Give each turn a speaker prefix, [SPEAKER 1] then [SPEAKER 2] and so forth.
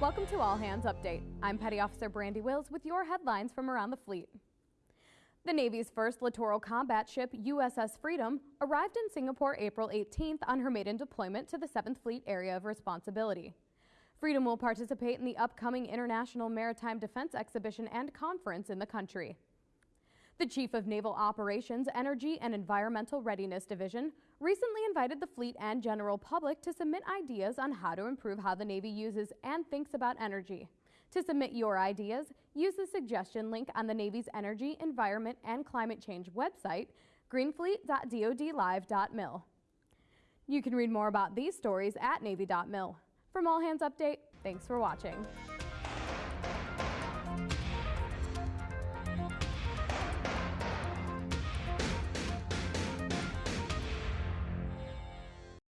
[SPEAKER 1] Welcome to All Hands Update. I'm Petty Officer Brandy Wills with your headlines from around the fleet. The Navy's first littoral combat ship, USS Freedom, arrived in Singapore April 18th on her maiden deployment to the 7th Fleet Area of Responsibility. Freedom will participate in the upcoming International Maritime Defense Exhibition and Conference in the country. The Chief of Naval Operations, Energy and Environmental Readiness Division recently invited the fleet and general public to submit ideas on how to improve how the Navy uses and thinks about energy. To submit your ideas, use the suggestion link on the Navy's Energy, Environment, and Climate Change website, greenfleet.dodlive.mil. You can read more about these stories at Navy.mil. From All Hands Update, thanks for watching.